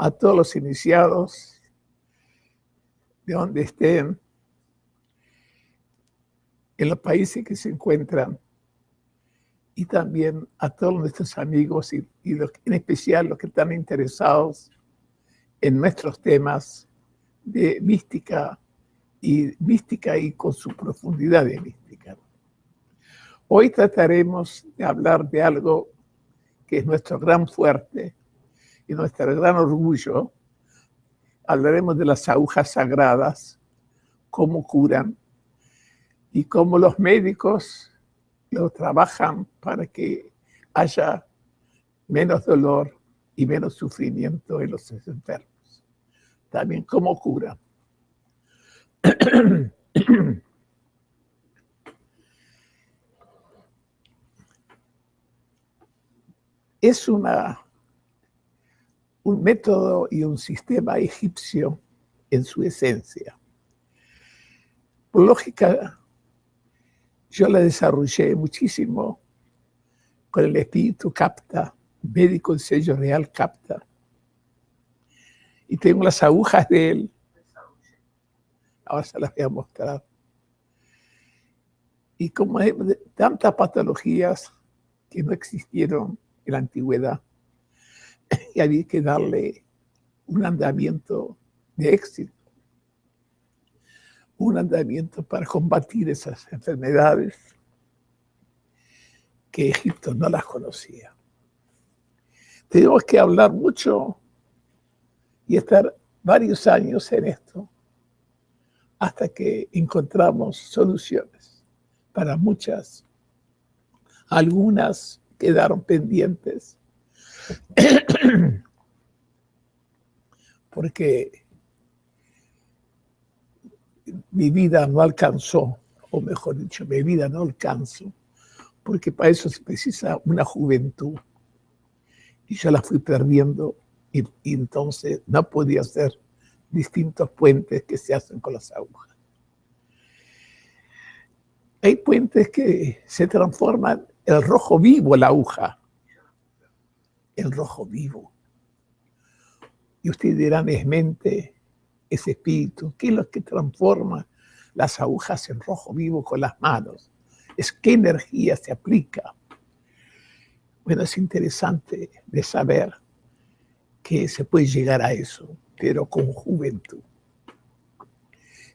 a todos los iniciados, de donde estén, en los países que se encuentran, y también a todos nuestros amigos y, en especial los que están interesados en nuestros temas de mística y mística y con su profundidad de mística. Hoy trataremos de hablar de algo que es nuestro gran fuerte y nuestro gran orgullo. Hablaremos de las agujas sagradas, cómo curan y cómo los médicos lo trabajan para que haya menos dolor y menos sufrimiento en los enfermos. También cómo curan. es una, un método y un sistema egipcio en su esencia. Por lógica, yo la desarrollé muchísimo con el espíritu capta, médico el sello real capta. Y tengo las agujas de él. Ahora se las voy a mostrar. Y como hay tantas patologías que no existieron en la antigüedad, y había que darle un andamiento de éxito, un andamiento para combatir esas enfermedades que Egipto no las conocía. Tenemos que hablar mucho y estar varios años en esto hasta que encontramos soluciones para muchas. Algunas quedaron pendientes porque mi vida no alcanzó, o mejor dicho, mi vida no alcanzó, porque para eso se precisa una juventud. Y yo la fui perdiendo y, y entonces no podía hacer distintos puentes que se hacen con las agujas. Hay puentes que se transforman el rojo vivo, la aguja. El rojo vivo. Y ustedes dirán, es mente, es espíritu. ¿Qué es lo que transforma las agujas en rojo vivo con las manos? Es qué energía se aplica. Bueno, es interesante de saber que se puede llegar a eso, pero con juventud.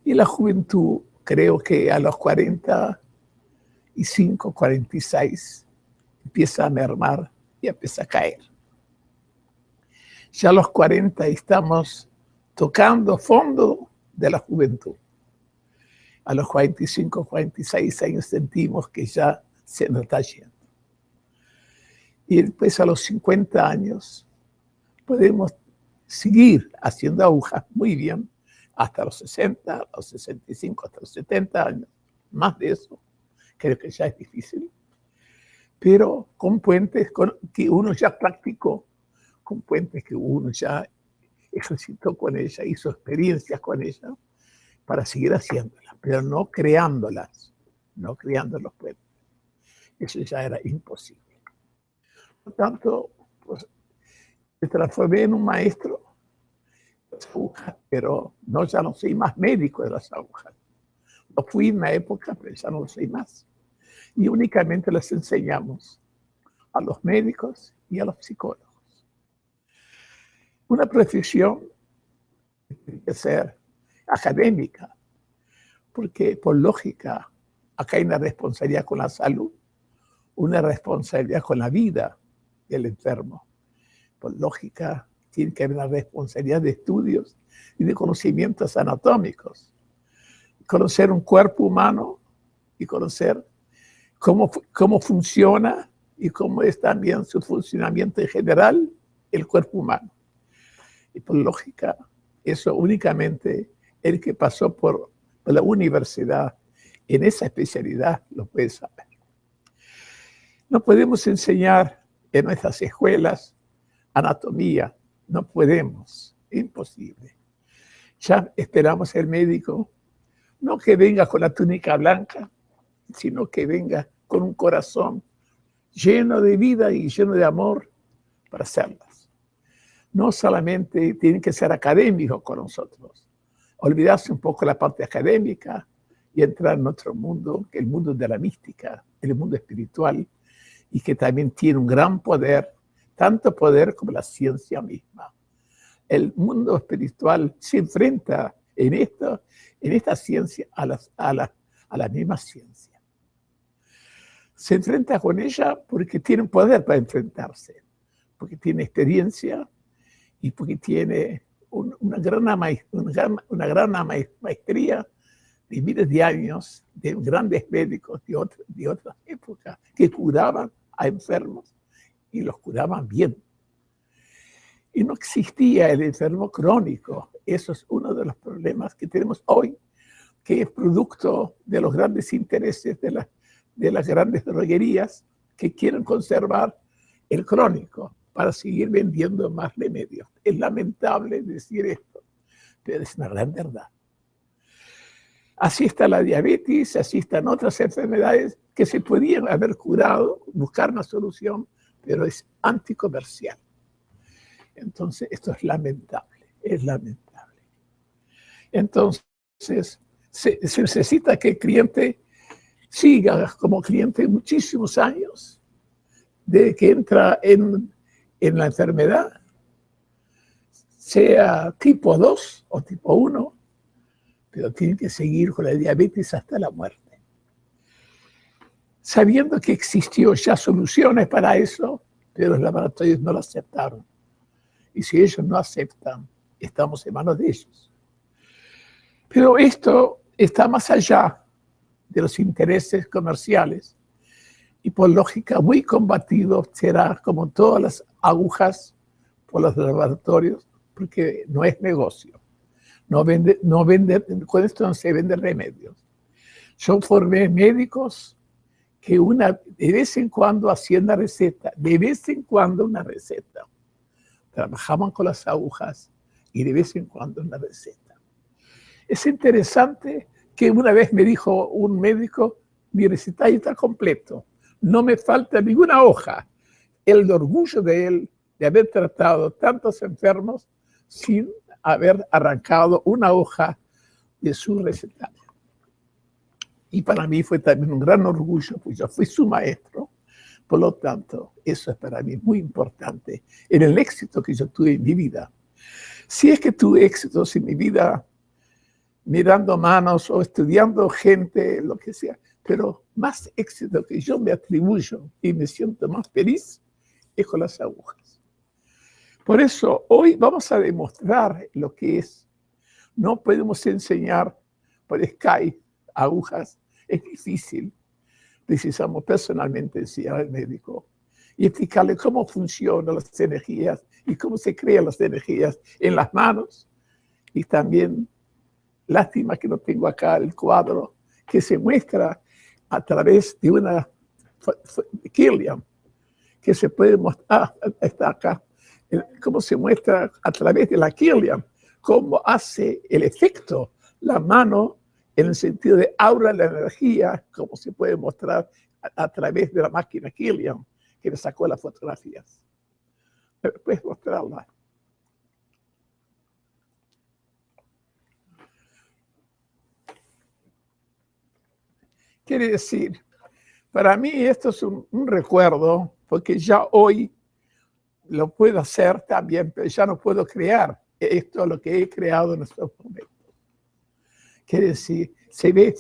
Y la juventud, creo que a los 40 y 5, 46, empieza a mermar y empieza a caer. Ya a los 40 estamos tocando fondo de la juventud. A los 45, 46 años sentimos que ya se nos está yendo. Y después a los 50 años podemos seguir haciendo agujas muy bien hasta los 60, los 65, hasta los 70 años. Más de eso creo que ya es difícil, pero con puentes que uno ya practicó, con puentes que uno ya ejercitó con ella, hizo experiencias con ella, para seguir haciéndolas, pero no creándolas, no creando los puentes. Eso ya era imposible. Por tanto, pues, me transformé en un maestro de las agujas, pero no, ya no soy más médico de las agujas. Lo fui en una época, pero ya no lo soy más y únicamente les enseñamos a los médicos y a los psicólogos. Una profesión que ser académica, porque por lógica acá hay una responsabilidad con la salud, una responsabilidad con la vida del enfermo. Por lógica tiene que haber una responsabilidad de estudios y de conocimientos anatómicos. Conocer un cuerpo humano y conocer cómo, cómo funciona y cómo es también su funcionamiento en general el cuerpo humano. Y por lógica, eso únicamente el que pasó por, la universidad en esa especialidad lo puede saber. No podemos enseñar en nuestras escuelas anatomía, no podemos, imposible. Ya esperamos el médico, no que venga con la túnica blanca, sino que venga con un corazón lleno de vida y lleno de amor para hacerlas. No solamente tienen que ser académicos con nosotros, olvidarse un poco la parte académica y entrar en otro mundo, que el mundo de la mística, el mundo espiritual, y que también tiene un gran poder, tanto poder como la ciencia misma. El mundo espiritual se enfrenta en, esta ciencia a, la, a la misma ciencia. Se enfrenta con ella porque tiene poder para enfrentarse, porque tiene experiencia y porque tiene una, gran, una, gran, maestría de miles de años de grandes médicos de, de otras épocas que curaban a enfermos y los curaban bien. Y no existía el enfermo crónico. Eso es uno de los problemas que tenemos hoy, que es producto de los grandes intereses de, de las grandes droguerías que quieren conservar el crónico para seguir vendiendo más remedios. Es lamentable decir esto, pero es una gran verdad. Así está la diabetes, así están otras enfermedades que se podían haber curado, buscar una solución, pero es anticomercial. Entonces, esto es lamentable, es lamentable. Entonces, se, necesita que el cliente siga como cliente muchísimos años, de que entra en, en la enfermedad, sea tipo 2 o tipo 1, pero tiene que seguir con la diabetes hasta la muerte. Sabiendo que existió ya soluciones para eso, pero los laboratorios no lo aceptaron. Y si ellos no aceptan, estamos en manos de ellos. Pero esto está más allá de los intereses comerciales y por lógica muy combatido será como todas las agujas por los laboratorios, porque no es negocio. No vende, no vende, con esto no se venden remedios. Yo formé médicos que una, de vez en cuando hacían una receta, de vez en cuando una receta trabajaban con las agujas y de vez en cuando una receta. Es interesante que una vez me dijo un médico, mi recetario está completo, no me falta ninguna hoja. El orgullo de él de haber tratado tantos enfermos sin haber arrancado una hoja de su recetario. Y para mí fue también un gran orgullo, pues yo fui su maestro por lo tanto, eso es para mí muy importante en el éxito que yo tuve en mi vida. Si es que tuve éxitos en mi vida mirando manos o estudiando gente, lo que sea, pero más éxito que yo me atribuyo y me siento más feliz con las agujas. Por eso hoy vamos a demostrar lo que es. No podemos enseñar por Skype agujas, es difícil precisamos personalmente enseñar al médico y explicarle cómo funcionan las energías y cómo se crean las energías en las manos. Y también, lástima que no tengo acá el cuadro, que se muestra a través de una Killian, que se puede mostrar, está acá, cómo se muestra a través de la Killian, cómo hace el efecto la mano en el sentido de aura la energía, como se puede mostrar a, través de la máquina Killian, que le sacó las fotografías. Puedes mostrarla. Quiere decir, para mí esto es un, recuerdo, porque ya hoy lo puedo hacer también, pero ya no puedo crear esto, lo que he creado en estos momentos. Quiere decir, se ve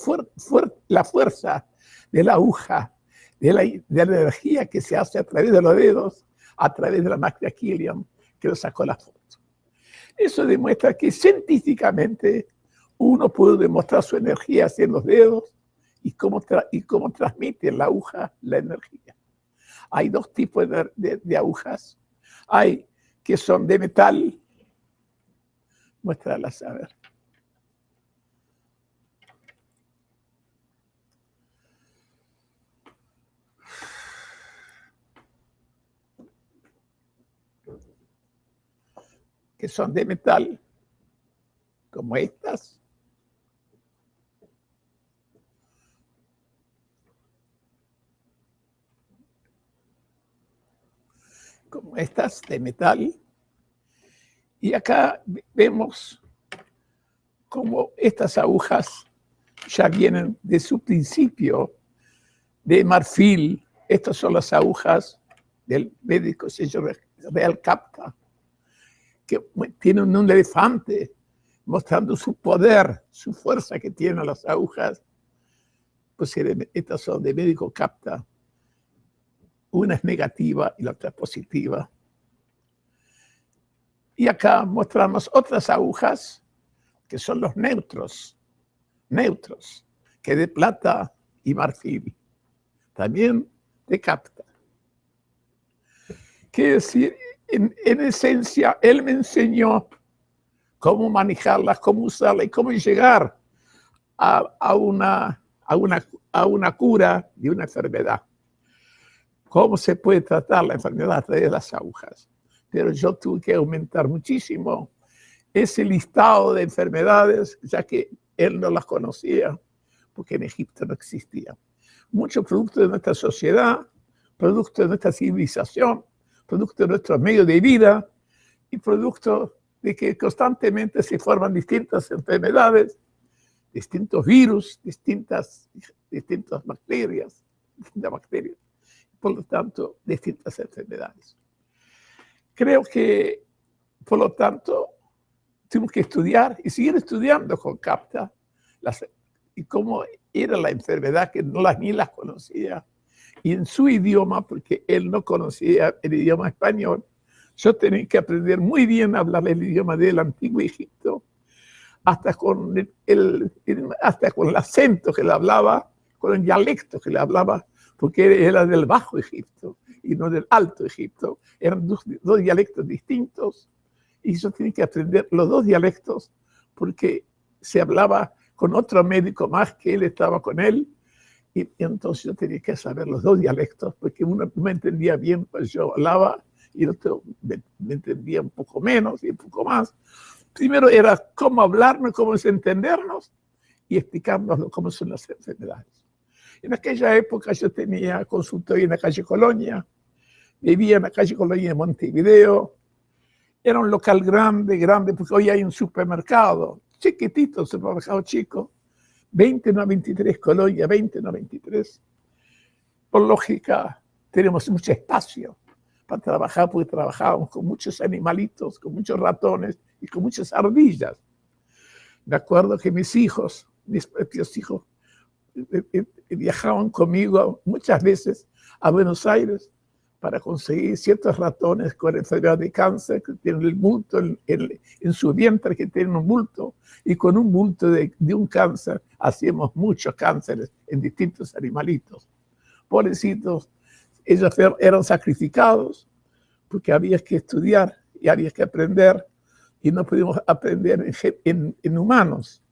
la fuerza de la aguja, de la, energía que se hace a través de los dedos, a través de la máquina Killian, que lo sacó la foto. Eso demuestra que científicamente uno puede demostrar su energía en los dedos y cómo, y cómo transmite la aguja la energía. Hay dos tipos de, de agujas. Hay que son de metal. Muéstralas a ver. que son de metal, como estas. De metal. Y acá vemos cómo estas agujas ya vienen de su principio de marfil. Estas son las agujas del médico señor Real Capta, que tienen un elefante mostrando su poder, su fuerza que tienen las agujas. Pues estas son de médico Capta. Una es negativa y la otra es positiva. Y acá mostramos otras agujas que son los neutros, neutros, que de plata y marfil, también de capta. Quiere decir, en, esencia, él me enseñó cómo manejarlas, cómo usarlas y cómo llegar a, una, a, una, a una cura de una enfermedad. Cómo se puede tratar la enfermedad a través de las agujas pero yo tuve que aumentar muchísimo ese listado de enfermedades, ya que él no las conocía, porque en Egipto no existía. Muchos productos de nuestra sociedad, productos de nuestra civilización, productos de nuestro medio de vida y productos de que constantemente se forman distintas enfermedades, distintos virus, distintas, distintas bacterias, distintas bacterias, por lo tanto, distintas enfermedades. Creo que, por lo tanto, tuvimos que estudiar y seguir estudiando con CAPTA y cómo era la enfermedad que no las, ni las conocía. Y en su idioma, porque él no conocía el idioma español, yo tenía que aprender muy bien a hablar el idioma del antiguo Egipto, hasta con el, hasta con el acento que le hablaba, con el dialecto que le hablaba, porque era del Bajo Egipto y no del Alto Egipto. Eran dos, dialectos distintos y yo tenía que aprender los dos dialectos porque se hablaba con otro médico más que él estaba con él y, entonces yo tenía que saber los dos dialectos porque uno me entendía bien, pues yo hablaba y el otro me, entendía un poco menos y un poco más. Primero era cómo hablarnos, cómo entendernos y explicarnos cómo son las enfermedades. En aquella época yo tenía consultorio en la calle Colonia, vivía en la calle Colonia de Montevideo, era un local grande, grande, porque hoy hay un supermercado, chiquitito, supermercado chico, 20 no 23 Colonia, 20 no 23. Por lógica, tenemos mucho espacio para trabajar, porque trabajábamos con muchos animalitos, con muchos ratones y con muchas ardillas. Me acuerdo que mis hijos, mis propios hijos, viajaban conmigo muchas veces a Buenos Aires para conseguir ciertos ratones con enfermedad de cáncer que tienen el bulto en, su vientre, que tienen un bulto, y con un bulto de, un cáncer hacíamos muchos cánceres en distintos animalitos. Pobrecitos, ellos eran sacrificados porque había que estudiar y había que aprender y no pudimos aprender en humanos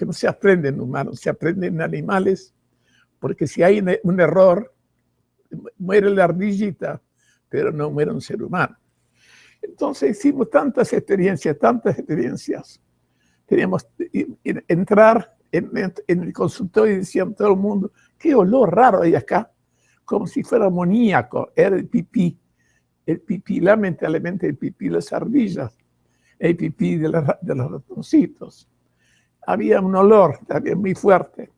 que no se aprende en humanos, se aprende en animales, porque si hay un error, muere la ardillita, pero no muere un ser humano. Entonces hicimos tantas experiencias, tantas experiencias. Teníamos que entrar en, el consultorio y decían todo el mundo, qué olor raro hay acá, como si fuera amoníaco, era el pipí. El pipí, lamentablemente el pipí de las ardillas, el pipí de, de los ratoncitos había un olor también muy fuerte,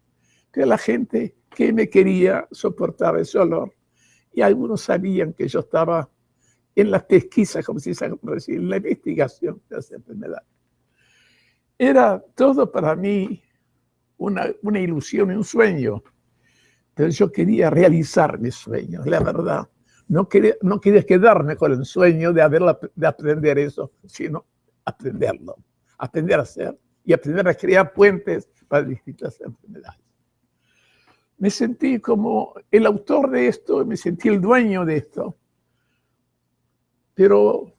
que la gente que me quería soportaba ese olor. Y algunos sabían que yo estaba en la pesquisa, como se dice, en la investigación de esa enfermedad. Era todo para mí una, una ilusión y un sueño, pero yo quería realizar mis sueños, la verdad. No quería, no quería quedarme con el sueño de aprender eso, sino aprenderlo, aprender a hacer y aprender a crear puentes para distintas enfermedades. Me sentí como el autor de esto, me sentí el dueño de esto, pero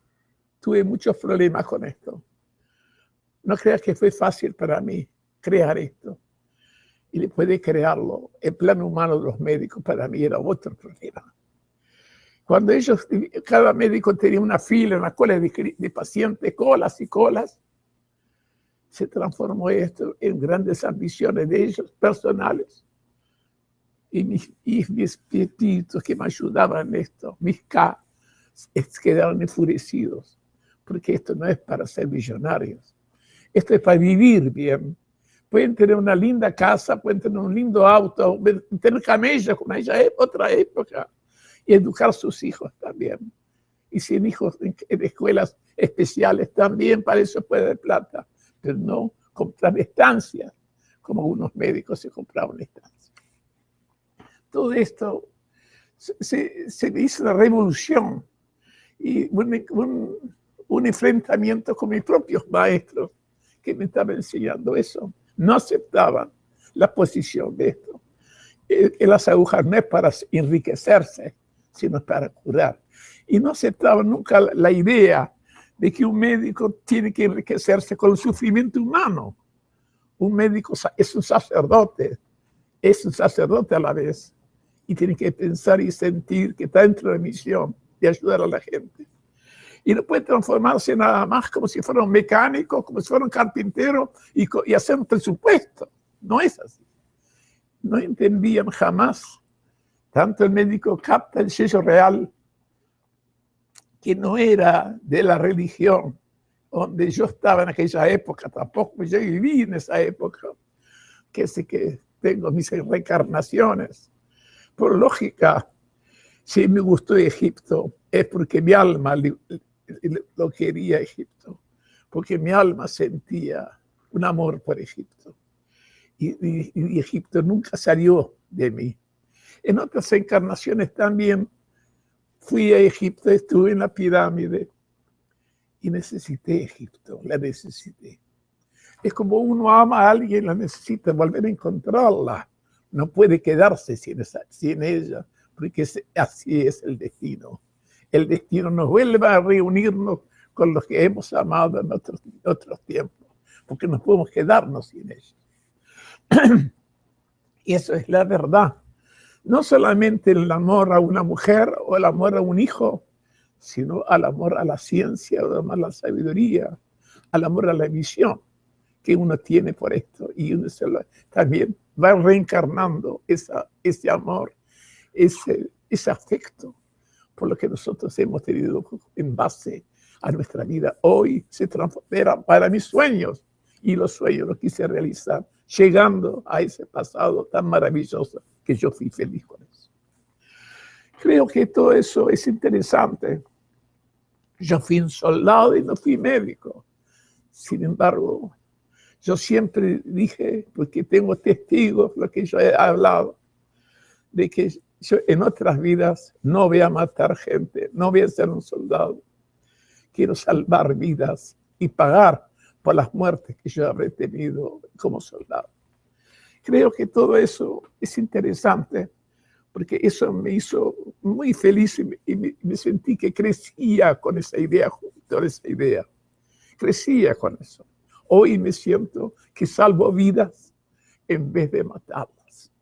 tuve muchos problemas con esto. No creas que fue fácil para mí crear esto. Y después de crearlo, el plan humano de los médicos para mí era otro problema. Cuando ellos, cada médico tenía una fila, una cola de, de pacientes, colas y colas, se transformó esto en grandes ambiciones de ellos personales. Y mis, y mis espíritus que me ayudaban en esto, mis K, quedaron enfurecidos, porque esto no es para ser millonarios, esto es para vivir bien. Pueden tener una linda casa, pueden tener un lindo auto, tener camellos como ella es otra época, y educar a sus hijos también. Y si en hijos en, escuelas especiales también, para eso puede dar plata, pero no comprar estancias, como algunos médicos se compraban estancias. Todo esto se, se hizo una revolución y un, un, enfrentamiento con mis propios maestros que me estaban enseñando eso. No aceptaban la posición de esto. Que las agujas no es para enriquecerse, sino para curar. Y no aceptaban nunca la idea de que un médico tiene que enriquecerse con el sufrimiento humano. Un médico es un sacerdote, es un sacerdote a la vez, y tiene que pensar y sentir que está dentro de la misión de ayudar a la gente. Y no puede transformarse nada más como si fuera un mecánico, como si fuera un carpintero y, y hacer un presupuesto. No es así. No entendían jamás. Tanto el médico capta el sello real, que no era de la religión, donde yo estaba en aquella época, tampoco yo viví en esa época, que sé que tengo mis reencarnaciones. Por lógica, si me gustó Egipto, es porque mi alma lo quería Egipto, porque mi alma sentía un amor por Egipto. Y, Egipto nunca salió de mí. En otras encarnaciones también fui a Egipto, estuve en la pirámide y necesité Egipto, la necesité. Es como uno ama a alguien, la necesita volver a encontrarla. No puede quedarse sin, sin ella porque así es el destino. El destino nos vuelve a reunirnos con los que hemos amado en otros, tiempos, porque no podemos quedarnos sin ellos. y eso es la verdad. No solamente el amor a una mujer o el amor a un hijo, sino al amor a la ciencia, al amor a la sabiduría, al amor a la visión que uno tiene por esto. Y uno también va reencarnando esa, ese amor ese, ese afecto por lo que nosotros hemos tenido en base a nuestra vida. Hoy se transforma para mis sueños y los sueños los quise realizar, llegando a ese pasado tan maravilloso que yo fui feliz con eso. Creo que todo eso es interesante. Yo fui un soldado y no fui médico. Sin embargo, yo siempre dije, porque tengo testigos, lo que yo he hablado, de que yo en otras vidas no voy a matar gente, no voy a ser un soldado. Quiero salvar vidas y pagar por las muertes que yo habré tenido como soldado. Creo que todo eso es interesante porque eso me hizo muy feliz y me, sentí que crecía con esa idea, junto a esa idea. Crecía con eso. Hoy me siento que salvo vidas en vez de matarlas.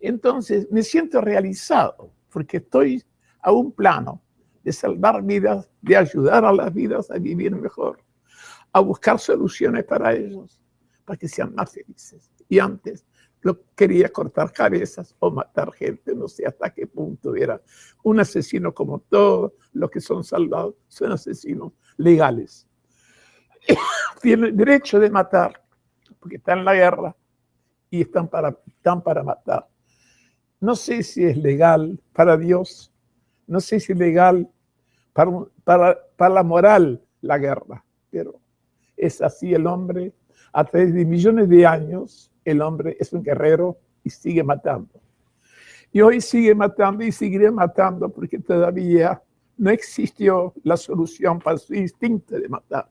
Entonces me siento realizado porque estoy a un plano de salvar vidas, de ayudar a las vidas a vivir mejor, a buscar soluciones para ellos, para que sean más felices. Y antes lo quería cortar cabezas o matar gente, no sé hasta qué punto era. Un asesino como todos los que son salvados son asesinos legales. Tienen derecho de matar, porque están en la guerra y están para, están para matar. No sé si es legal para Dios, no sé si es legal para, para, para la moral la guerra, pero es así el hombre. A través de millones de años, el hombre es un guerrero y sigue matando. Y hoy sigue matando y seguiré matando porque todavía no existió la solución para su instinto de matar.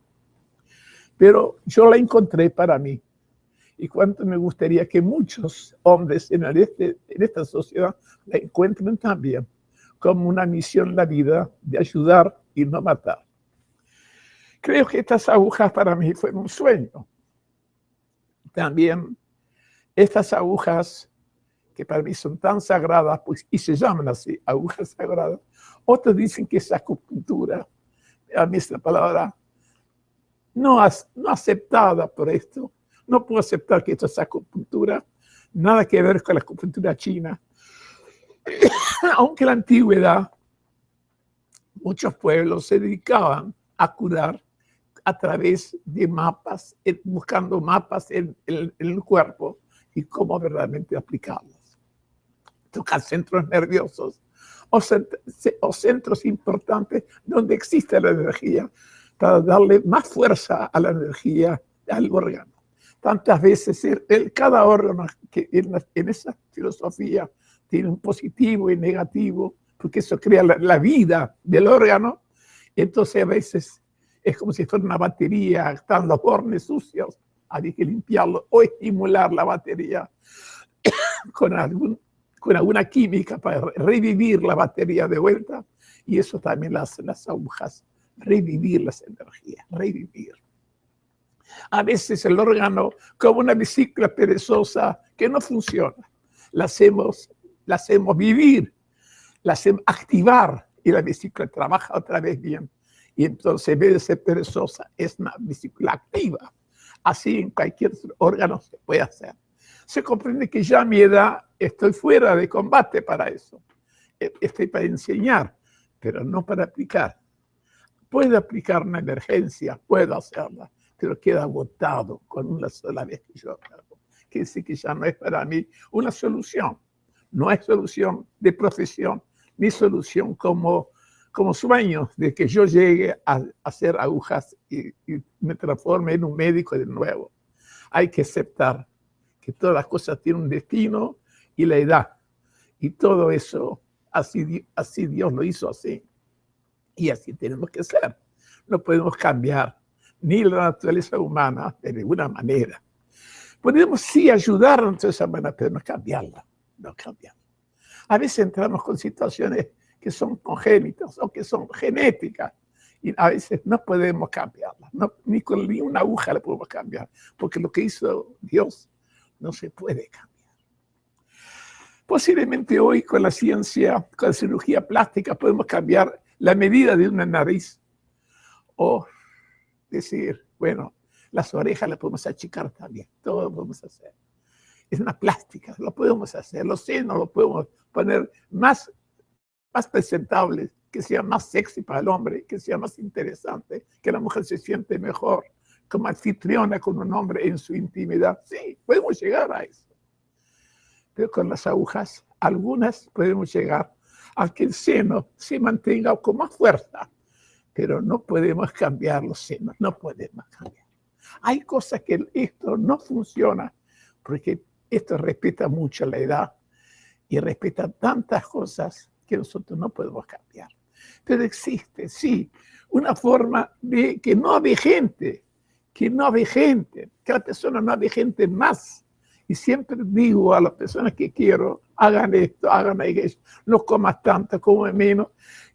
Pero yo la encontré para mí y cuánto me gustaría que muchos hombres en, este, en esta sociedad la encuentren también como una misión en la vida de ayudar y no matar. Creo que estas agujas para mí fueron un sueño. También estas agujas que para mí son tan sagradas, pues, y se llaman así, agujas sagradas. Otros dicen que es acupuntura. A mí esta palabra no, no aceptada por esto, no puedo aceptar que esto es acupuntura, nada que ver con la acupuntura china. Aunque la antigüedad muchos pueblos se dedicaban a curar a través de mapas, buscando mapas en, el cuerpo y cómo verdaderamente aplicarlos. Tocar centros nerviosos o centros importantes donde existe la energía para darle más fuerza a la energía al órgano. Tantas veces el, cada órgano que en, esa filosofía tiene un positivo y negativo, porque eso crea la, la vida del órgano, entonces a veces es como si fuera una batería, están los bornes sucios, hay que limpiarlo o estimular la batería con, algún, con alguna química para revivir la batería de vuelta. Y eso también lo hacen las agujas, revivir las energías, revivir. A veces el órgano, como una bicicleta perezosa que no funciona, la hacemos, hacemos vivir, la hacemos activar y la bicicleta trabaja otra vez bien. Y entonces, en vez de ser perezosa, es una bicicleta activa. Así en cualquier órgano se puede hacer. Se comprende que ya a mi edad estoy fuera de combate para eso. E, estoy para enseñar, pero no para aplicar. Puedo aplicar una emergencia, puedo hacerla, pero queda agotado con una sola vez que yo hago. Quiere decir que ya no es para mí una solución. No es solución de profesión, ni solución como como sueño de que yo llegue a, hacer agujas y, me transforme en un médico de nuevo. Hay que aceptar que todas las cosas tienen un destino y la edad. Y todo eso, así, así Dios lo hizo así. Y así tenemos que ser. No podemos cambiar ni la naturaleza humana de ninguna manera. Podemos sí ayudar a esa manera, pero no cambiarla. No cambiarla. A veces entramos con situaciones que son congénitas o que son genéticas. Y a veces no podemos cambiarlas, ni con ni una aguja la podemos cambiar, porque lo que hizo Dios no se puede cambiar. Posiblemente hoy con la ciencia, con la cirugía plástica, podemos cambiar la medida de una nariz o decir, bueno, las orejas las podemos achicar también, todo lo podemos hacer. Es una plástica, lo podemos hacer, los senos lo podemos poner más más presentable, que sea más sexy para el hombre, que sea más interesante, que la mujer se siente mejor como anfitriona con un hombre en su intimidad. Sí, podemos llegar a eso. Pero con las agujas, algunas podemos llegar a que el seno se mantenga con más fuerza, pero no podemos cambiar los senos, no podemos cambiar. Hay cosas que esto no funciona porque esto respeta mucho la edad y respeta tantas cosas que nosotros no podemos cambiar. Pero existe, sí, una forma de que no hay gente, que no hay gente, que la persona no hay gente más. Y siempre digo a las personas que quiero, hagan esto, hagan eso, no comas tanto, come menos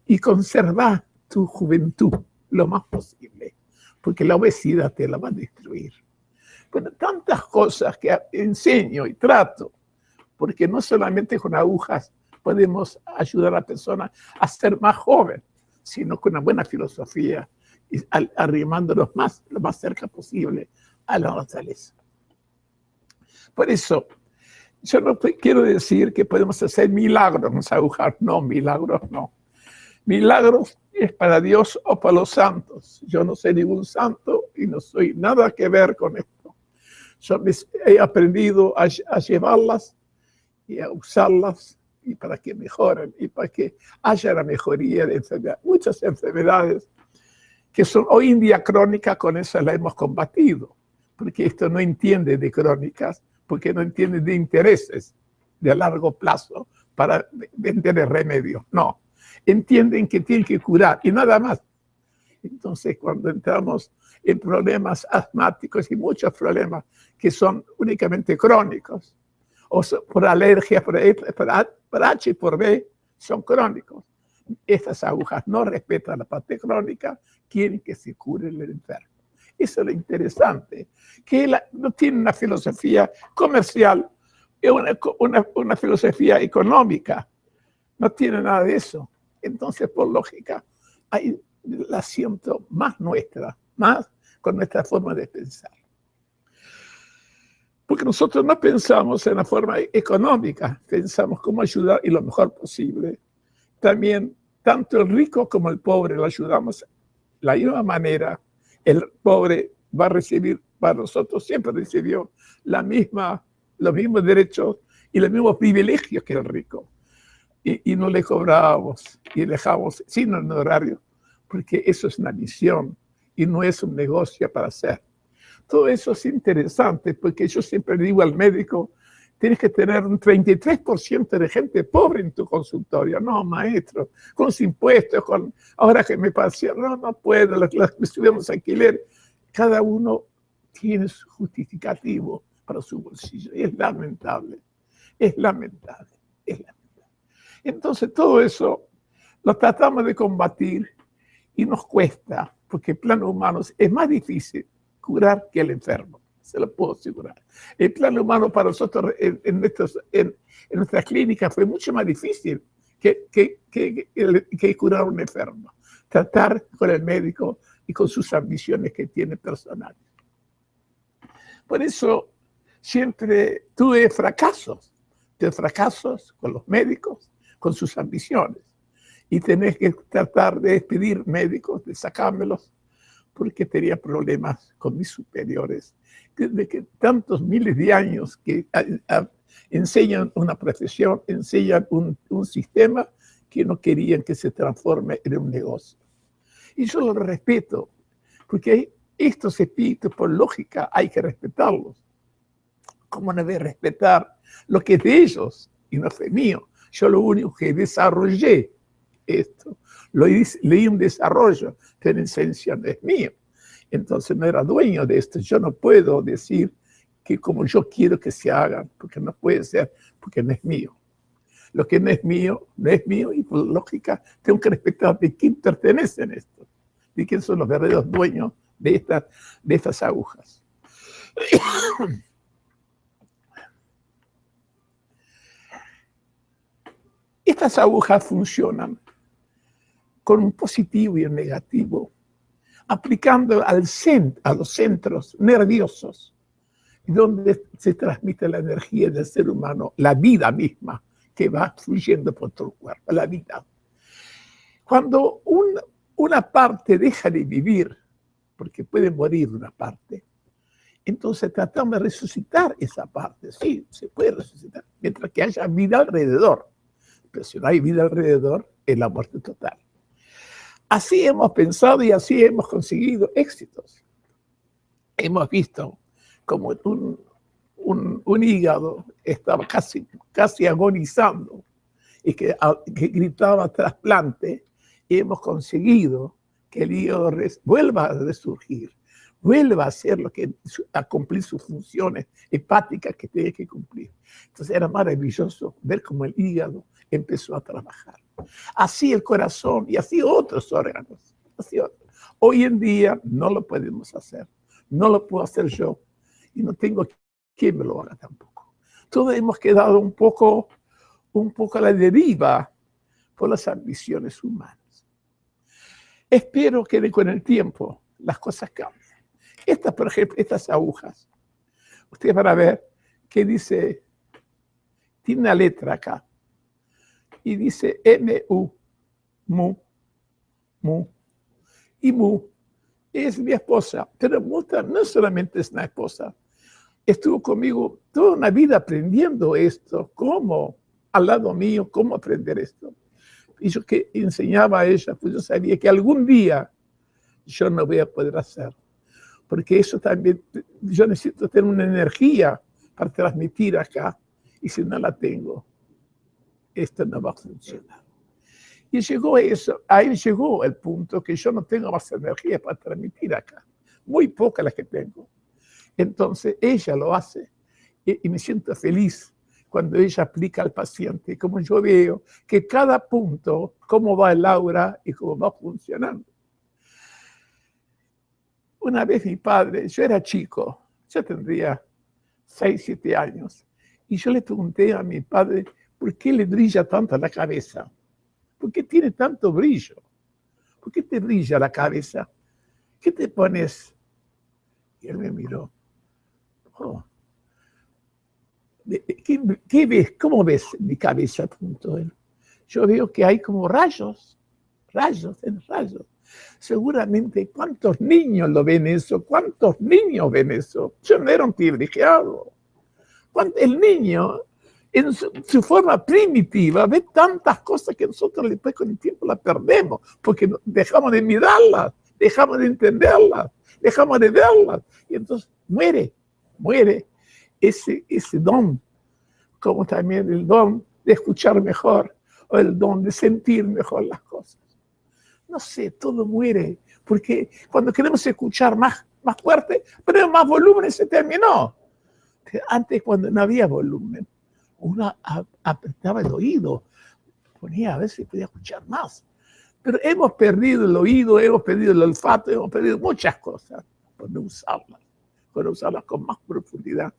y conserva tu juventud lo más posible, porque la obesidad te la va a destruir. Bueno, tantas cosas que enseño y trato, porque no solamente con agujas podemos ayudar a la persona a ser más joven, sino con una buena filosofía y arrimándonos más, lo más cerca posible a la naturaleza. Por eso, yo no quiero decir que podemos hacer milagros en agujas, no, milagros no. Milagros es para Dios o para los santos. Yo no soy ningún santo y no soy nada que ver con esto. Yo he aprendido a, a llevarlas y a usarlas y para que mejoren y para que haya la mejoría de enfermedades. Muchas enfermedades que son hoy en día crónicas, con eso la hemos combatido, porque esto no entiende de crónicas, porque no entiende de intereses de largo plazo para vender el remedio. No, entienden que tienen que curar y nada más. Entonces, cuando entramos en problemas asmáticos y muchos problemas que son únicamente crónicos, o por alergia, por, por H y por B, son crónicos. Estas agujas no respetan la parte crónica, quieren que se cure el enfermo. Eso es lo interesante, que no tiene una filosofía comercial, una, una, una filosofía económica, no tiene nada de eso. Entonces, por lógica, hay la siento más nuestra, más con nuestra forma de pensar. Porque nosotros no pensamos en la forma económica, pensamos cómo ayudar y lo mejor posible. También tanto el rico como el pobre lo ayudamos de la misma manera, el pobre va a recibir, para nosotros siempre recibió la misma, los mismos derechos y los mismos privilegios que el rico. Y, no le cobrábamos y dejamos sin honorario, porque eso es una misión y no es un negocio para hacer. Todo eso es interesante porque yo siempre digo al médico, tienes que tener un 33% de gente pobre en tu consultorio. No, maestro, con los impuestos, con ahora que me pasé, no, no puedo, las, las alquiler. Cada uno tiene su justificativo para su bolsillo. Y es lamentable, es lamentable, es lamentable. Entonces todo eso lo tratamos de combatir y nos cuesta, porque el plano humano es más difícil curar que el enfermo se lo puedo asegurar. El plano humano para nosotros en, en, nuestros, en, en nuestras clínicas fue mucho más difícil que, que, que, que, curar a un enfermo. Tratar con el médico y con sus ambiciones que tiene personales. Por eso siempre tuve fracasos. Tuve fracasos con los médicos, con sus ambiciones. Y tenés que tratar de despedir médicos, de sacármelos, porque tenía problemas con mis superiores de que tantos miles de años que enseñan una profesión, enseñan un, un, sistema que no querían que se transforme en un negocio. Y yo lo respeto, porque estos espíritus, por lógica, hay que respetarlos. ¿Cómo no debe respetar lo que es de ellos y no fue mío? Yo lo único que desarrollé esto, lo leí un desarrollo, pero en esencia no es mío entonces no era dueño de esto. Yo no puedo decir que como yo quiero que se hagan, porque no puede ser, porque no es mío. Lo que no es mío, no es mío, y por lógica tengo que respetar de quién pertenece en esto, de quién son los verdaderos dueños de estas, de estas agujas. Estas agujas funcionan con un positivo y un negativo aplicando al a los centros nerviosos, donde se transmite la energía del ser humano, la vida misma, que va fluyendo por todo el cuerpo, la vida. Cuando una parte deja de vivir, porque puede morir una parte, entonces tratamos de resucitar esa parte. Sí, se puede resucitar, mientras que haya vida alrededor. Pero si no hay vida alrededor, es la muerte total. Así hemos pensado y así hemos conseguido éxitos. Hemos visto como un, hígado estaba casi, casi agonizando y que, que gritaba trasplante y hemos conseguido que el hígado vuelva a resurgir, vuelva a hacer lo que, a cumplir sus funciones hepáticas que tiene que cumplir. Entonces era maravilloso ver cómo el hígado empezó a trabajar. Así el corazón y así otros órganos. Hoy en día no lo podemos hacer. No lo puedo hacer yo. Y no tengo quien me lo haga tampoco. Todos hemos quedado un poco, un poco a la deriva por las ambiciones humanas. Espero que con el tiempo las cosas cambien. Estas, por ejemplo, estas agujas. Ustedes van a ver que dice, tiene una letra acá y dice M-U, mu, mu. Y mu es mi esposa, pero Muta no solamente es una esposa, estuvo conmigo toda una vida aprendiendo esto, cómo, al lado mío, cómo aprender esto. Y yo que enseñaba a ella, pues yo sabía que algún día yo no voy a poder hacer. Porque eso también, yo necesito tener una energía para transmitir acá, y si no la tengo, esto no va a funcionar. Y llegó eso, ahí llegó el punto que yo no tengo más energía para transmitir acá, muy poca la que tengo. Entonces ella lo hace y, y me siento feliz cuando ella aplica al paciente, como yo veo que cada punto, cómo va el aura y cómo va funcionando. Una vez mi padre, yo era chico, yo tendría 6, 7 años, y yo le pregunté a mi padre, ¿Por qué le brilla tanto la cabeza? ¿Por qué tiene tanto brillo? ¿Por qué te brilla la cabeza? ¿Qué te pones? Y él me miró. Oh. ¿Qué, ves? ¿Cómo ves mi cabeza? Punto. Yo veo que hay como rayos. rayos, en rayos. Seguramente, ¿cuántos niños lo ven eso? ¿Cuántos niños ven eso? Yo no era un privilegiado. El niño, en su, forma primitiva, ve tantas cosas que nosotros después con el tiempo las perdemos, porque dejamos de mirarlas, dejamos de entenderlas, dejamos de verlas, y entonces muere, muere ese, ese don, como también el don de escuchar mejor o el don de sentir mejor las cosas. No sé, todo muere, porque cuando queremos escuchar más, más fuerte, pero más volumen se terminó. Antes cuando no había volumen, uno apretaba el oído, ponía a ver si podía escuchar más. Pero hemos perdido el oído, hemos perdido el olfato, hemos perdido muchas cosas por no usarlas, por usarlas con más profundidad,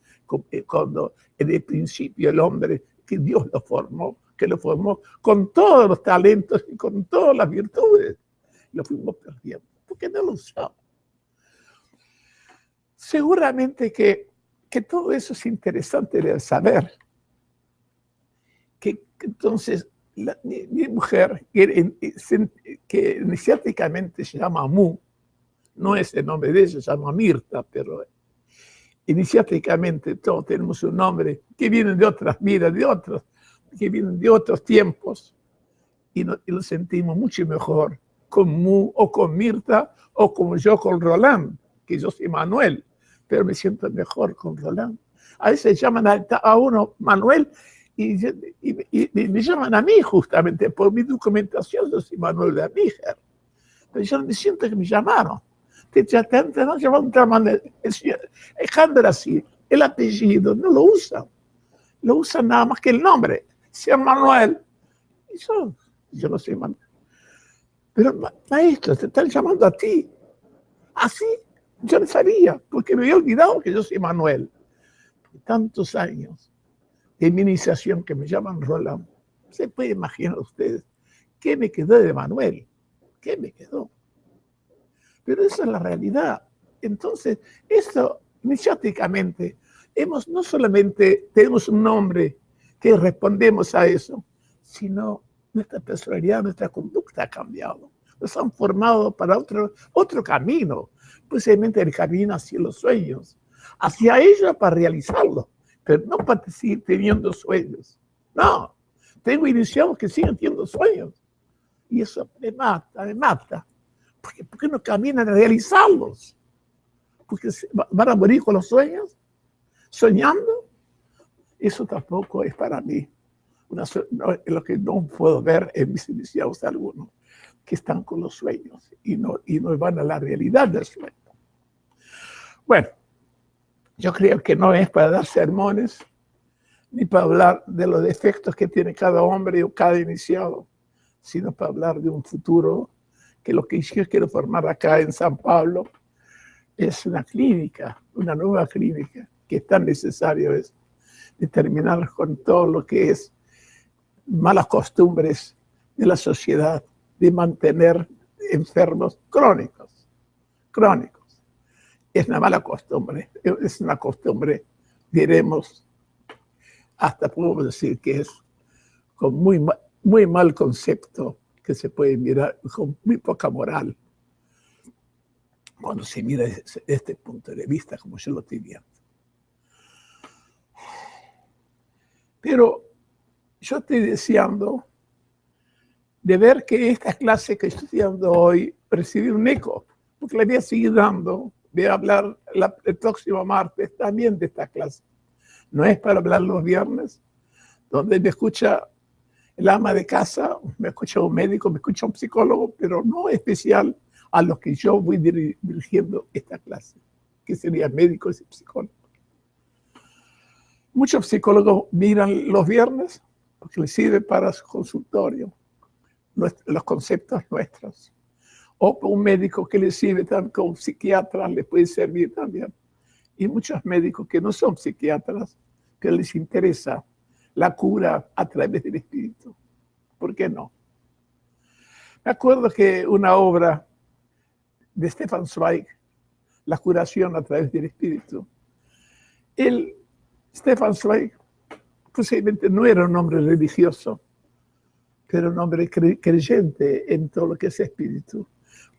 eh, cuando en el principio el hombre que Dios lo formó, que lo formó con todos los talentos y con todas las virtudes. Lo fuimos perdiendo, porque no lo usamos. Seguramente que, que todo eso es interesante de saber. Que, entonces mi, mujer, que, que iniciáticamente se llama Mu, no es el nombre de ella, se llama Mirta, pero iniciáticamente todos tenemos un nombre que viene de otras vidas, de otros, que vienen de otros tiempos, y, lo sentimos mucho mejor con Mu o con Mirta o como yo con Roland, que yo soy Manuel, pero me siento mejor con Roland. A veces llaman a, uno Manuel y, me llaman a mí justamente por mi documentación, yo soy Manuel de Amíger. Pero yo me siento que me llamaron gente no se va a otra manera. Dejando así, el apellido no lo usan. Lo usan nada más que el nombre. Sea Manuel. Yo, yo no soy Manuel. Pero maestro, te están llamando a ti. Así, yo no sabía, porque me había olvidado que yo soy Manuel. Tantos años de que me llaman Roland. Se puede imaginar ustedes qué me quedó de Manuel. ¿Qué me quedó? Pero esa es la realidad. Entonces, esto, iniciáticamente, hemos, no solamente tenemos un nombre que respondemos a eso, sino nuestra personalidad, nuestra conducta ha cambiado. Nos han formado para otro, otro camino, posiblemente el camino hacia los sueños, hacia ellos para realizarlo, no para seguir teniendo sueños. No, tengo iniciados que siguen teniendo sueños. Y eso me mata, me mata. ¿Por qué, no caminan a realizarlos? Porque van a morir con los sueños, soñando. Eso tampoco es para mí una, lo que no puedo ver en mis iniciados algunos, que están con los sueños y no, y no van a la realidad del sueño. Bueno, yo creo que no es para dar sermones, ni para hablar de los defectos que tiene cada hombre o cada iniciado, sino para hablar de un futuro que lo que yo quiero formar acá en San Pablo es una clínica, una nueva clínica, que es tan necesario es terminar con todo lo que es malas costumbres de la sociedad, de mantener enfermos crónicos, crónicos. Es una mala costumbre, es una costumbre, diremos, hasta podemos decir que es con muy, muy mal concepto que se puede mirar con muy poca moral cuando se mira desde este punto de vista como yo lo estoy viendo. Pero yo estoy deseando de ver que esta clase que estoy dando hoy recibe un eco, porque la voy a seguir dando, voy a hablar el próximo martes también de esta clase. No es para hablar los viernes, donde me escucha el ama de casa, me escucha un médico, me escucha un psicólogo, pero no especial a los que yo voy dirigiendo esta clase, que serían médicos y psicólogos. Muchos psicólogos miran los viernes porque les sirve para su consultorio, los conceptos nuestros. O un médico que les sirve también como psiquiatra, le puede servir también. Y muchos médicos que no son psiquiatras, que les interesa la cura a través del Espíritu. ¿Por qué no? Me acuerdo que una obra de Stefan Zweig, La curación a través del Espíritu, él, Stefan Zweig, posiblemente no era un hombre religioso, pero un hombre creyente en todo lo que es espíritu.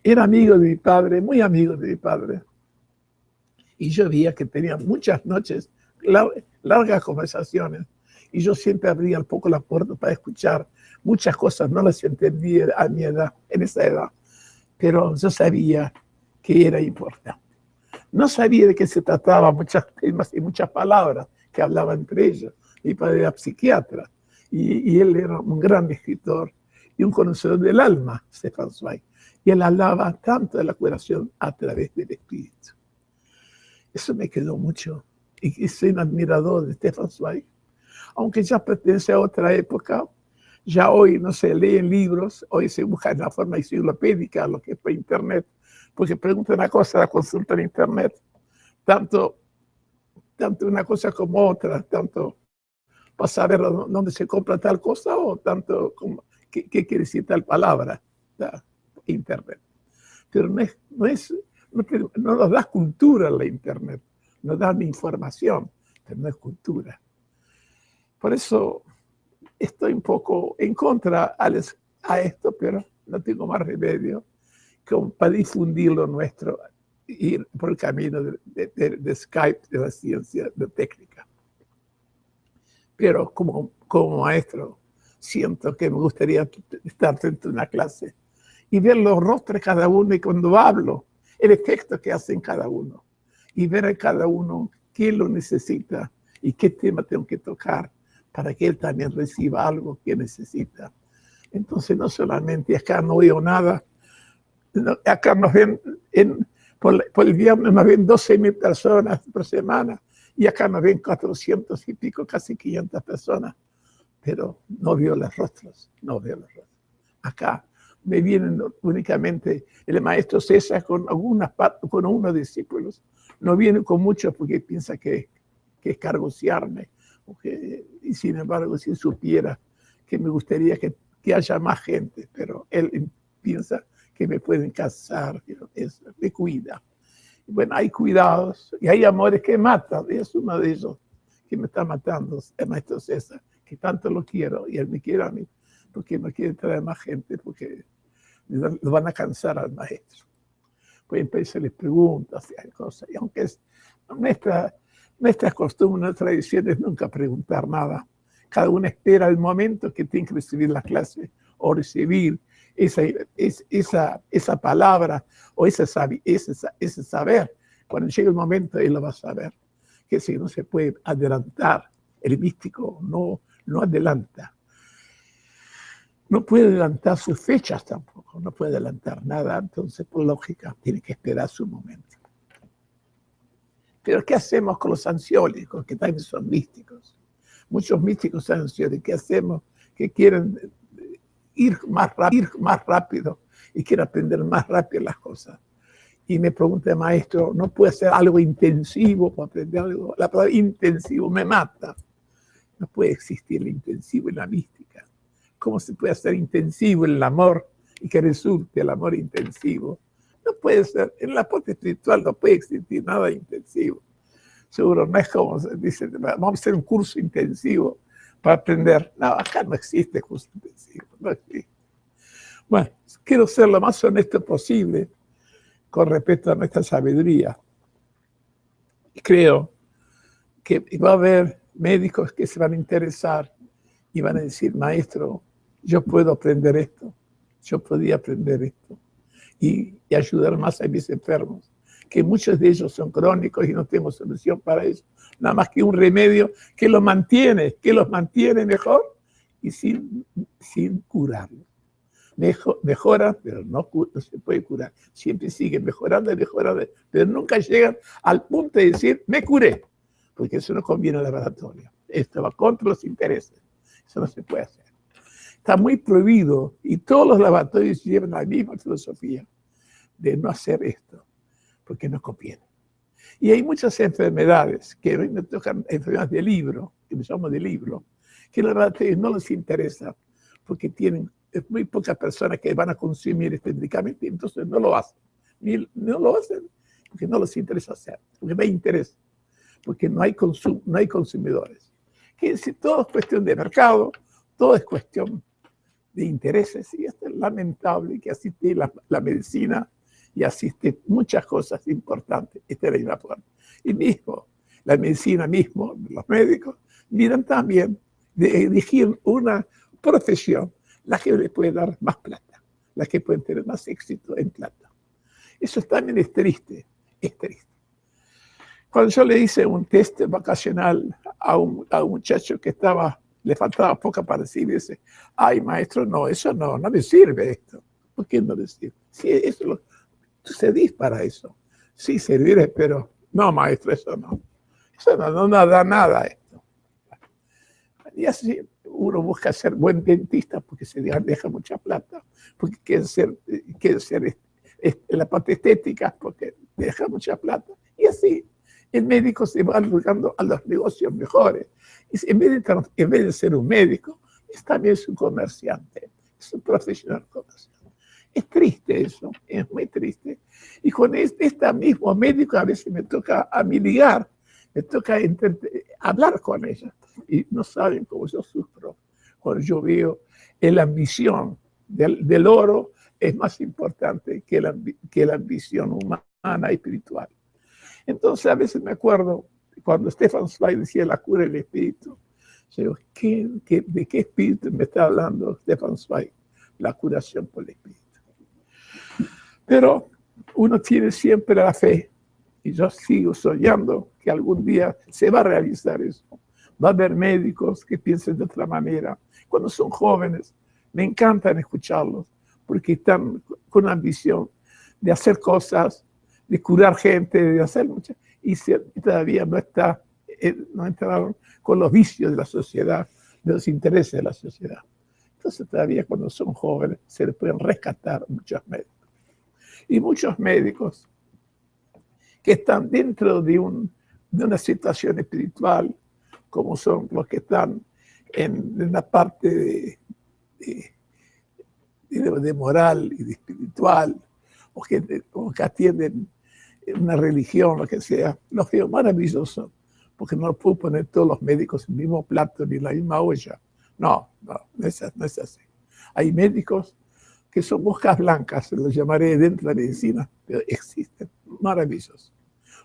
Era amigo de mi padre, muy amigo de mi padre. Y yo veía que tenía muchas noches, largas conversaciones, y yo siempre abría un poco la puerta para escuchar. Muchas cosas no las entendía a mi edad, en esa edad, pero yo sabía que era importante. No sabía de qué se trataba, muchas temas y muchas palabras que hablaba entre ellos. Mi padre era psiquiatra y, y él era un gran escritor y un conocedor del alma, Stefan Zweig. Y él hablaba tanto de la curación a través del espíritu. Eso me quedó mucho. Y soy un admirador de Stefan Zweig. Aunque ya pertenece a otra época, ya hoy no se leen libros, hoy se busca en la forma enciclopédica lo que es por internet, porque pregunta una cosa, la consulta en internet, tanto, tanto una cosa como otra, tanto para saber dónde se compra tal cosa o tanto como qué, quiere decir tal palabra, internet. Pero no, es, no, nos da cultura la internet, nos da información, pero no es cultura. Por eso estoy un poco en contra a esto, pero no tengo más remedio para difundir lo nuestro, ir por el camino de, Skype, de la ciencia, de técnica. Pero como, como maestro, siento que me gustaría estar dentro de una clase y ver los rostros de cada uno y cuando hablo, el efecto que hace en cada uno y ver a cada uno qué lo necesita y qué tema tengo que tocar para que él también reciba algo que necesita. Entonces no solamente acá no oigo nada, acá nos ven, en, por, el viernes nos ven 12 mil personas por semana y acá nos ven 400 y pico, casi 500 personas, pero no veo los rostros, no veo los rostros. Acá me vienen únicamente el maestro César con, algunas, con unos discípulos, no viene con muchos porque piensa que, que es cargociarme, y sin embargo si supiera que me gustaría que, que haya más gente, pero él piensa que me pueden casar, es, me cuida. Bueno, hay cuidados y hay amores que matan, y es uno de ellos que me está matando, el maestro César, que tanto lo quiero y él me quiere a mí, porque no quiere traer más gente, porque lo van a cansar al maestro. Pues empezar les preguntas cosas, y aunque es nuestra, nuestra costumbre, nuestra tradición es nunca preguntar nada. Cada uno espera el momento que tiene que recibir la clase o recibir esa, esa, esa palabra o ese, ese, ese saber. Cuando llegue el momento, él lo va a saber. Que si no se puede adelantar, el místico no, no adelanta. No puede adelantar sus fechas tampoco, no puede adelantar nada, entonces por lógica tiene que esperar su momento. Pero ¿qué hacemos con los ansiólicos, que también son místicos? Muchos místicos ansiólicos, ¿qué hacemos? Que quieren ir más, rápido, y quiero aprender más rápido las cosas. Y me pregunta maestro, ¿no puede ser algo intensivo para aprender algo? La palabra intensivo me mata. No puede existir el intensivo en la mística. ¿Cómo se puede hacer intensivo el amor y que resulte el amor intensivo? No puede ser, en la parte espiritual no puede existir nada intensivo. Seguro no es como se vamos a hacer un curso intensivo para aprender. No, acá no existe curso intensivo, no existe. Bueno, quiero ser lo más honesto posible con respecto a nuestra sabiduría. Creo que va a haber médicos que se van a interesar y van a decir, maestro, yo puedo aprender esto, yo podía aprender esto y, ayudar más a mis enfermos, que muchos de ellos son crónicos y no tengo solución para eso nada más que un remedio que los mantiene, que los mantiene mejor y sin, sin curarlo. Mejor, mejora, pero no, se puede curar. Siempre sigue mejorando y mejorando, pero nunca llegan al punto de decir, me curé, porque eso no conviene al laboratorio. Esto va contra los intereses. Eso no se puede hacer. Está muy prohibido y todos los laboratorios llevan la misma filosofía de no hacer esto, porque no conviene. Y hay muchas enfermedades que hoy me tocan enfermedades de libro, que me llamo de libro, que la verdad no les interesa porque tienen muy pocas personas que van a consumir este medicamento entonces no lo hacen. Ni, no lo hacen porque no les interesa hacer, porque no hay interés, porque no hay, consum, no hay consumidores. Que si todo es cuestión de mercado, todo es cuestión de intereses y es lamentable que asiste la, la medicina y asiste muchas cosas importantes. Esta es la misma forma. Y mismo, la medicina mismo, los médicos, miran también de elegir una profesión, la que le puede dar más plata, la que puede tener más éxito en plata. Eso también es triste, es triste. Cuando yo le hice un test vacacional a un, a un muchacho que estaba, le faltaba poca para decir, dice, ay maestro, no, eso no, no me sirve esto. ¿Por qué no le sirve? Sí, eso lo, tú para eso. Sí, serviré, pero no maestro, eso no. Eso no, no da nada esto. Y así uno busca ser buen dentista porque se deja mucha plata, porque quiere ser, quiere ser la parte estética porque deja mucha plata. Y así el médico se va buscando a los negocios mejores. En vez, de, en vez de ser un médico, es también un comerciante, es un profesional comerciante. Es triste eso, es muy triste. Y con este, este mismo médico a veces me toca a mí ligar, me toca hablar con ella. Y no saben cómo yo sufro cuando yo veo la ambición del, del oro es más importante que la, que la ambición humana y espiritual. Entonces a veces me acuerdo cuando Stefan Zweig decía la cura del espíritu. Yo digo, de qué espíritu me está hablando Stefan Zweig? La curación por el espíritu. Pero uno tiene siempre la fe y yo sigo soñando que algún día se va a realizar eso. Va a haber médicos que piensen de otra manera. Cuando son jóvenes, me encantan escucharlos porque están con ambición de hacer cosas, de curar gente, de hacer muchas, y, todavía no, está, eh, no entraron con los vicios de la sociedad, de los intereses de la sociedad. Entonces todavía cuando son jóvenes se les pueden rescatar muchos médicos. Y muchos médicos que están dentro de, un, de una situación espiritual, como son los que están en, la parte de, de, moral y de espiritual, o que, o que atienden una religión, lo que sea, los veo maravilloso, porque no puedo poner todos los médicos en el mismo plato ni en la misma olla. No, no, no es, no es así. Hay médicos que son moscas blancas, los llamaré dentro de la medicina, pero existen, maravillosos.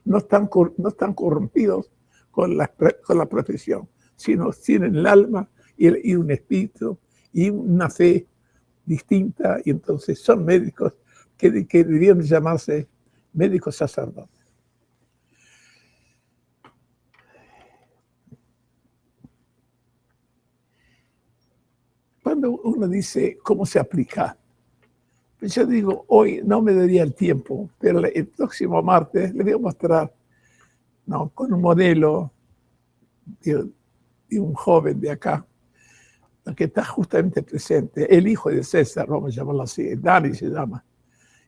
No están, no están corrompidos con la, con la profesión, sino tienen el alma y, un espíritu y una fe distinta, y entonces son médicos que, que deberían llamarse médicos sacerdotes. Cuando uno dice cómo se aplica, pues yo digo, hoy no me daría el tiempo, pero el próximo martes le voy a mostrar ¿no? con un modelo de, un joven de acá, que está justamente presente, el hijo de César, vamos a llamarlo así, Dani se llama,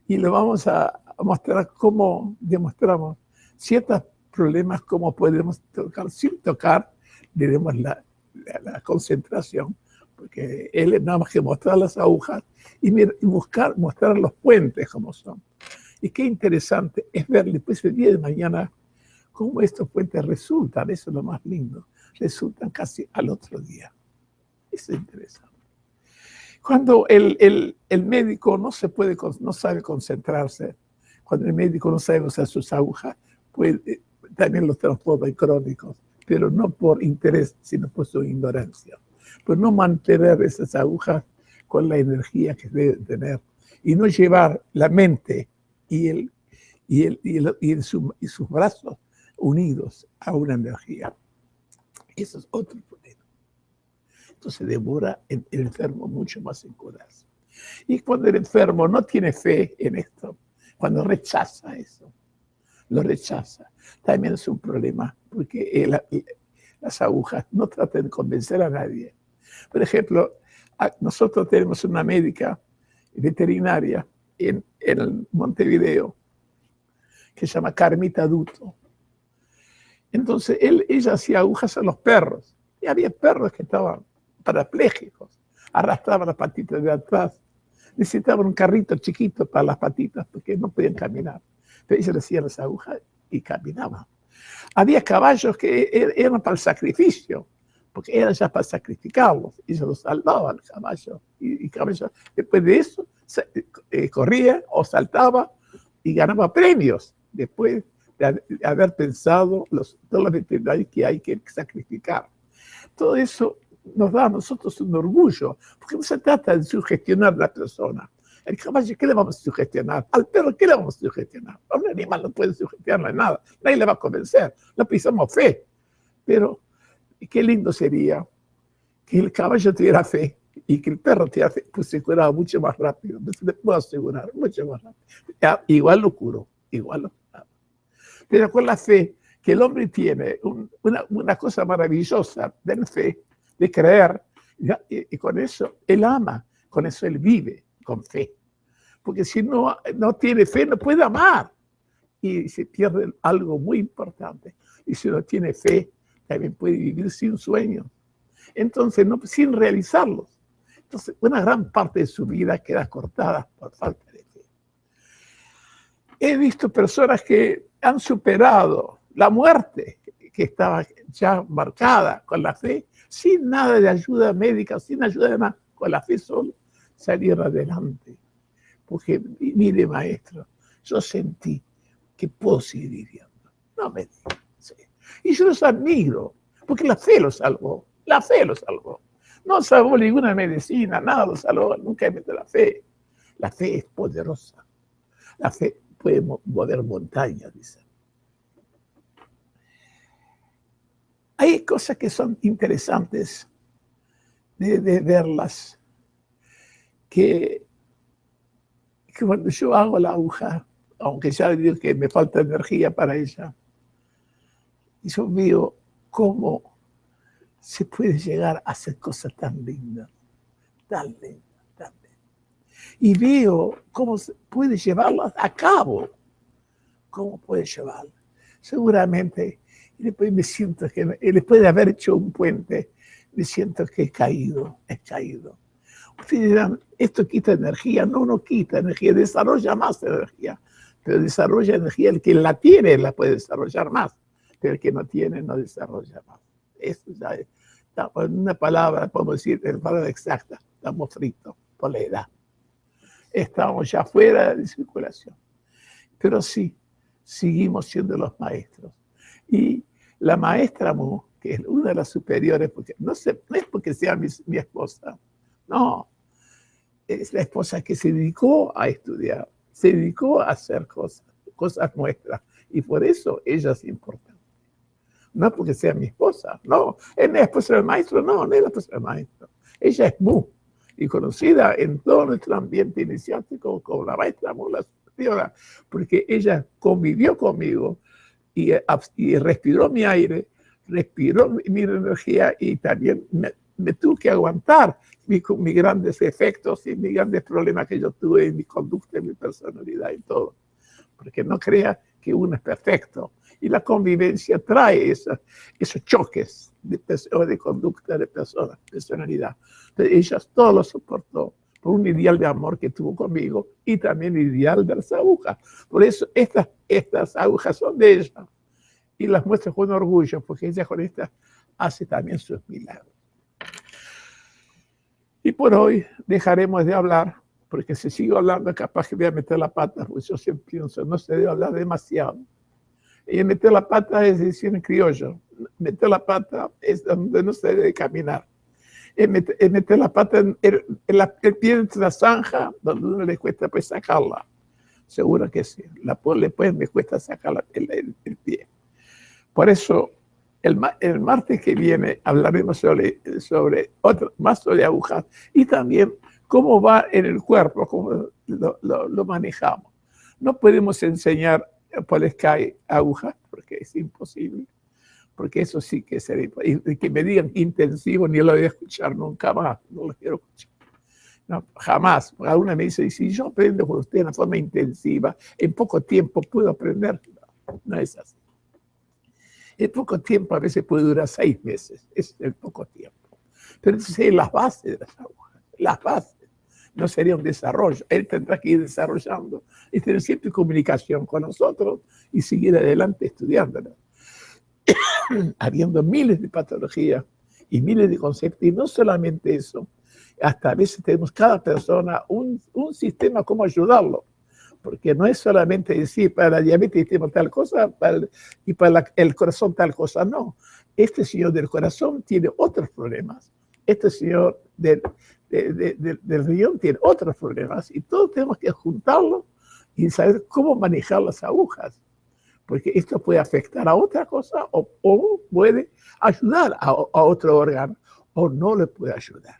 y le vamos a, mostrar cómo demostramos ciertos problemas, cómo podemos tocar, sin tocar, diremos la, la, concentración, porque él es nada más que mostrar las agujas y, buscar, mostrar los puentes como son. Y qué interesante es ver después el día de mañana cómo estos puentes resultan, eso es lo más lindo, resultan casi al otro día. Eso es interesante. Cuando el, el, el médico no, se puede, no sabe concentrarse, cuando el médico no sabe usar sus agujas, pues también los transforma en crónicos, pero no por interés, sino por su ignorancia. Pues no mantener esas agujas con la energía que debe tener y no llevar la mente y, el, y, el, y, el, y, y sus brazos unidos a una energía. Eso es otro problema. Entonces demora el, el enfermo mucho más en curarse. Y cuando el enfermo no tiene fe en esto, cuando rechaza eso, lo rechaza, también es un problema, porque las agujas no tratan de convencer a nadie. Por ejemplo, nosotros tenemos una médica veterinaria en, en Montevideo que se llama Carmita Duto. Entonces, él, ella hacía agujas a los perros. Y había perros que estaban parapléjicos, arrastraban las patitas de atrás necesitaban un carrito chiquito para las patitas porque no podían caminar. Pero ellos le hacían las agujas y caminaban. Había caballos que er, eran para el sacrificio, porque era ya para sacrificarlos, se los salvaban el caballo, y, y después de eso eh, corría o saltaba y ganaba premios, después de, haber pensado los, todos los que hay que sacrificar. Todo eso nos da a nosotros un orgullo, porque no se trata de sugestionar a la persona. El caballo, ¿qué le vamos a sugestionar? Al perro, ¿qué le vamos a sugestionar? A un animal no puede sugestionarle nada, nadie le va a convencer, no pisamos fe. Pero qué lindo sería que el caballo tuviera fe y que el perro tuviera fe, pues se curaba mucho más rápido, le puedo asegurar, mucho más rápido. igual lo curó, igual lo curaba. Pero con la fe que el hombre tiene, una, una, cosa maravillosa de fe, de creer, y, con eso él ama, con eso él vive, con fe. Porque si no, no tiene fe, no puede amar. Y se pierde algo muy importante. Y si no tiene fe, también puede vivir sin sueños. Entonces, no, sin realizarlos. Entonces, una gran parte de su vida queda cortada por falta de fe. He visto personas que han superado la muerte, que estaba ya marcada con la fe, sin nada de ayuda médica, sin ayuda de nada, con la fe solo, salir adelante. Porque, mire, maestro, yo sentí que puedo seguir viviendo. No me diga. Y yo los admiro, porque la fe los salvó, la fe los salvó. No salvó ninguna medicina, nada los salvó, nunca metido la fe. La fe es poderosa. La fe puede mover montañas, dice. Hay cosas que son interesantes de, verlas, que, cuando yo hago la aguja, aunque ya digo que me falta energía para ella, y yo veo cómo se puede llegar a hacer cosas tan lindas, tan lindas, tan lindas. Y veo cómo se puede llevarlas a cabo, cómo puede llevarlas. Seguramente, y después me siento que, después de haber hecho un puente, me siento que he caído, he caído. Ustedes dirán, esto quita energía. No, no quita energía, desarrolla más energía. Pero desarrolla energía, el que la tiene la puede desarrollar más pero el que no tiene no desarrolla más. Eso ya es, una palabra, podemos decir, en palabra exacta, estamos fritos por la edad. Estamos ya fuera de circulación. Pero sí, seguimos siendo los maestros. Y la maestra Mu, que es una de las superiores, porque no, sé, no es porque sea mi, mi esposa, no, es la esposa que se dedicó a estudiar, se dedicó a hacer cosas, cosas nuestras, y por eso ella es importante. No porque sea mi esposa, no, es la esposa del maestro, no, no es la esposa del maestro. Ella es Mu, y conocida en todo nuestro ambiente iniciático como la maestra Mu, la superiora, porque ella convivió conmigo y, y respiró mi aire, respiró mi, energía y también me, me tuve que aguantar mis, mis grandes efectos y mis grandes problemas que yo tuve en mi conducta, en mi personalidad y todo. Porque no crea que uno es perfecto y la convivencia trae esos choques de, de conducta de personas, personalidad. Entonces, ella todo lo soportó por un ideal de amor que tuvo conmigo y también ideal de las agujas. Por eso estas, estas agujas son de ella y las muestra con orgullo porque ella con estas hace también sus milagros. Y por hoy dejaremos de hablar, porque si sigo hablando capaz que voy a meter la pata, porque yo siempre pienso, no se debe hablar demasiado. Y meter la pata es decir en criollo. Meter la pata es donde no se debe caminar. Es meter, la pata en el, pie de la zanja, donde uno le cuesta pues sacarla. Seguro que sí. La le pues me cuesta sacar el, pie. Por eso, el, el, martes que viene hablaremos sobre, sobre otro, más sobre agujas y también cómo va en el cuerpo, cómo lo, lo, lo manejamos. No podemos enseñar pues cae agujas, porque es imposible, porque eso sí que sería, y que me digan intensivo, ni lo voy a escuchar nunca más, no lo quiero escuchar. No, jamás. Alguna me dice, si yo aprendo con usted de una forma intensiva, en poco tiempo puedo aprender. No, no es así. En poco tiempo a veces puede durar seis meses, es el poco tiempo. Pero entonces es las bases de las agujas, las bases no sería un desarrollo. Él tendrá que ir desarrollando y tener siempre comunicación con nosotros y seguir adelante estudiándolo. Habiendo miles de patologías y miles de conceptos. Y no solamente eso, hasta a veces tenemos cada persona un, un sistema como ayudarlo. Porque no es solamente decir para la diabetes tenemos tal cosa y para el corazón tal cosa, no. Este señor del corazón tiene otros problemas. Este señor del, del riñón tiene otros problemas y todos tenemos que juntarlo y saber cómo manejar las agujas. Porque esto puede afectar a otra cosa o, puede ayudar a, otro órgano o no le puede ayudar.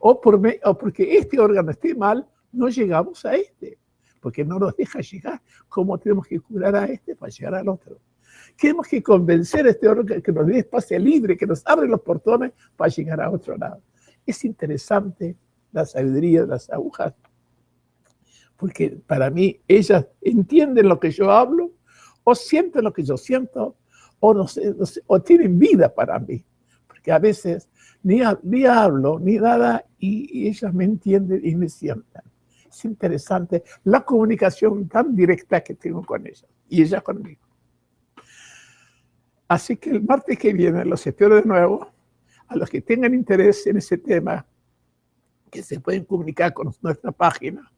O, por o porque este órgano esté mal, no llegamos a este, porque no nos deja llegar. ¿Cómo tenemos que curar a este para llegar al otro? Tenemos que convencer a este órgano que nos dé espacio libre, que nos abre los portones para llegar a otro lado. Es interesante la sabiduría de las agujas, porque para mí ellas entienden lo que yo hablo, o sienten lo que yo siento, o, tienen vida para mí, porque a veces ni, ni hablo ni nada y, ellas me entienden y me sienten. Es interesante la comunicación tan directa que tengo con ellas y ellas conmigo. Así que el martes que viene los espero de nuevo. A los que tengan interés en ese tema, que se pueden comunicar con nuestra página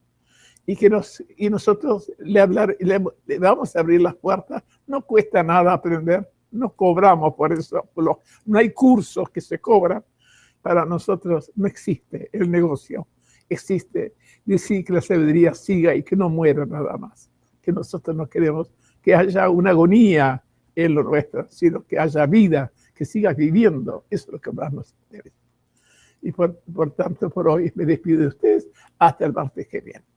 y que nos, y nosotros le, hablar, le, vamos a abrir las puertas. No cuesta nada aprender, no cobramos por eso. No hay cursos que se cobran. Para nosotros no existe el negocio. Existe decir que la sabiduría siga y que no muera nada más. Que nosotros no queremos que haya una agonía en lo nuestro, sino que haya vida, que siga viviendo. Eso es lo que más nos interesa. Y por, por tanto, por hoy me despido de ustedes. Hasta el martes que viene.